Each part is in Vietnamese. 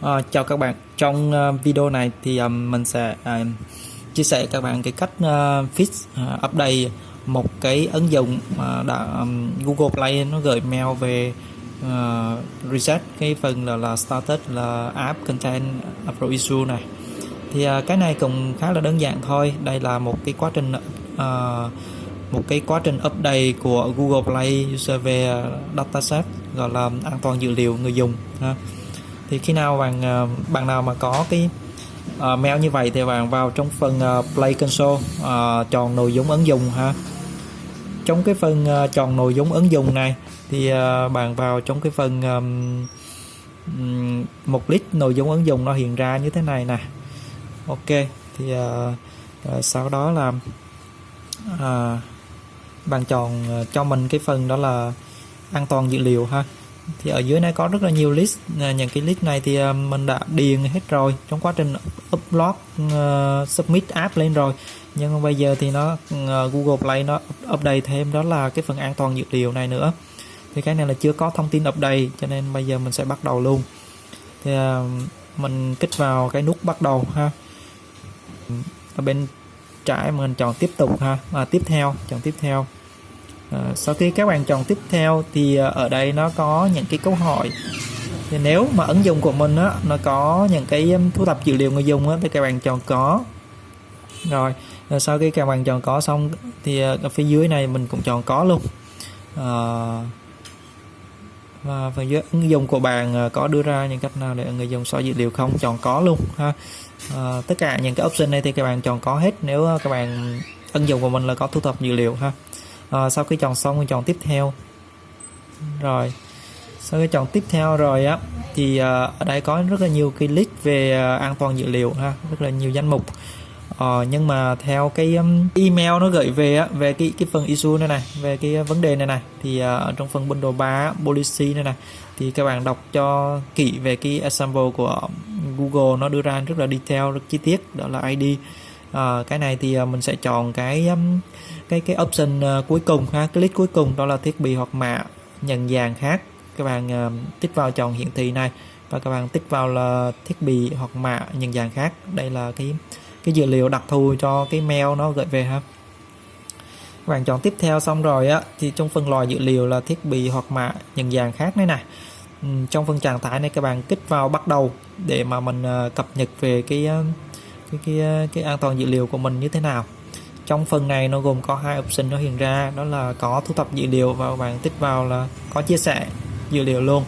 À, chào các bạn. Trong uh, video này thì um, mình sẽ uh, chia sẻ các bạn cái cách uh, fix uh, update một cái ứng dụng mà đã um, Google Play nó gửi mail về uh, reset. Cái phần là là status là app content upload issue này. Thì uh, cái này cũng khá là đơn giản thôi. Đây là một cái quá trình uh, một cái quá trình update của Google Play user về dataset gọi là an toàn dữ liệu người dùng ha thì khi nào bạn ờ, bạn nào mà có cái uh, mail như vậy thì bạn vào trong phần uh, Play Console uh, chọn nội dung ứng dụng ha. Trong cái phần uh, chọn nội dung ứng dụng này thì uh, bạn vào trong cái phần um, một list nội dung ứng dụng nó hiện ra như thế này nè. Ok thì uh, uh, sau đó là uh, bạn chọn cho mình cái phần đó là an toàn dữ liệu ha thì ở dưới này có rất là nhiều list. Ờ, những cái list này thì ờ, mình đã điền hết rồi. Trong quá trình upload uh, submit app lên rồi. Nhưng mà bây giờ thì nó uh, Google Play nó update thêm đó là cái phần an toàn dữ liệu này nữa. Thì cái này là chưa có thông tin update cho nên bây giờ mình sẽ bắt đầu luôn. Thì uh, mình kích vào cái nút bắt đầu ha. Ở bên trái mình chọn tiếp tục ha. À, tiếp theo chọn tiếp theo à, sau khi các bạn chọn tiếp theo thì ờ, ở đây nó có những cái câu hỏi. Thì nếu mà ứng dụng của mình á nó có những cái thu thập dữ liệu người dùng á thì các bạn chọn có. Rồi ờ, sau khi các bạn chọn có xong thì ở phía dưới này mình cũng chọn có luôn. À, và phần dưới ứng dụng của bạn có đưa ra những cách nào để người dùng soi dữ liệu không? Chọn có luôn ha. À, tất cả những cái option này thì các bạn chọn có hết. Nếu các bạn ứng dụng của mình là có thu thập dữ liệu ha à, sau khi chọn xong mình chọn tiếp theo. Rồi. Sau khi chọn tiếp theo rồi á thì à, ở đây có rất là nhiều cái list về ờ, an toàn dữ liệu ha rất là nhiều danh mục. Uh, nhưng mà theo cái um, email nó gửi về á về cái cái phần issue này này về cái vấn đề này này thì uh, ở trong phần bundle 3 policy này này thì các bạn đọc cho kỹ về cái example của Google nó đưa ra rất là detail rất chi tiết đó là ID à, cái này thì ờ, mình sẽ chọn cái cái cái option ờ, cuối cùng ha. Cái list cuối cùng đó là thiết bị hoặc mạ nhận dạng khác. Các bạn uh, tích vào chọn hiển thị này và các bạn tích vào là thiết bị hoặc mạ nhận dạng khác. Đây là cái cái dữ liệu đặc thù cho cái mail nó gửi về ha. Các bạn chọn tiếp theo xong rồi á thì trong phần loại dữ liệu là thiết bị hoặc mạ nhận dạng khác này này trong phần trạng thái này các bạn kích vào bắt đầu để mà mình cập nhật về cái cái cái cái an toàn dữ liệu của mình như thế nào. Trong phần này nó gồm có hai option nó hiện ra, đó là có thu thập dữ liệu và bạn tích vào là có chia sẻ dữ liệu luôn.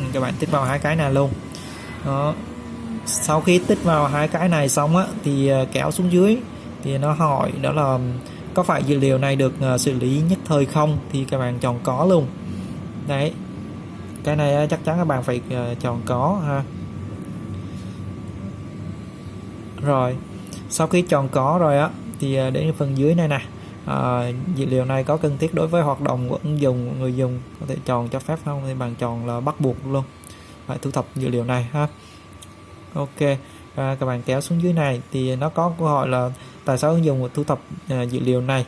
Ừ, các bạn tích vào hai cái này luôn. Đó. Sau khi tích vào hai cái này xong á, thì ờ, kéo xuống dưới, thì nó hỏi đó là có phải dữ liệu này được ờ, xử lý nhất thời không? Thì các bạn chọn có luôn. Đấy. Cái này ờ, chắc chắn các bạn phải chọn có ha rồi sau khi chọn có rồi á thì à, đến phần dưới này nè. À, dữ liệu này có cần thiết đối với hoạt động của ứng dụng người dùng có thể chọn cho phép không? Thì bạn chọn là bắt buộc luôn. Phải thu thập dữ liệu này ha. Ok à, các bạn kéo xuống dưới này thì nó có câu hỏi là tại sao ứng dụng thu thập à, dữ liệu này?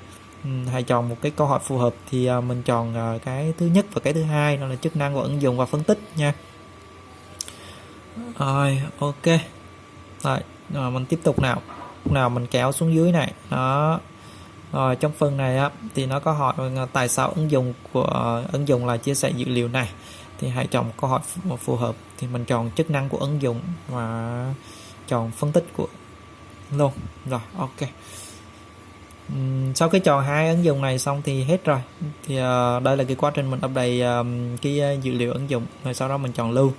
Hãy chọn một cái câu hỏi phù hợp thì à, mình chọn à, cái thứ nhất và cái thứ hai đó là chức năng của ứng dụng và phân tích nha. Rồi ok. Rồi, rồi mình tiếp tục nào. Nào mình kéo xuống dưới này. Đó. Rồi trong phần này á thì nó có hỏi ờ, tại sao ứng dụng của ờ, ứng dụng là chia sẻ dữ liệu này? Thì hãy chọn câu hỏi phù hợp. Thì mình chọn chức năng của ứng dụng và chọn phân tích của luôn. Rồi ok. Sau khi chọn hai ứng dụng này xong thì hết rồi. Thì uh, đây là cái quá trình mình update um, cái uh, dữ liệu ứng dụng. Rồi sau đó mình chọn lưu.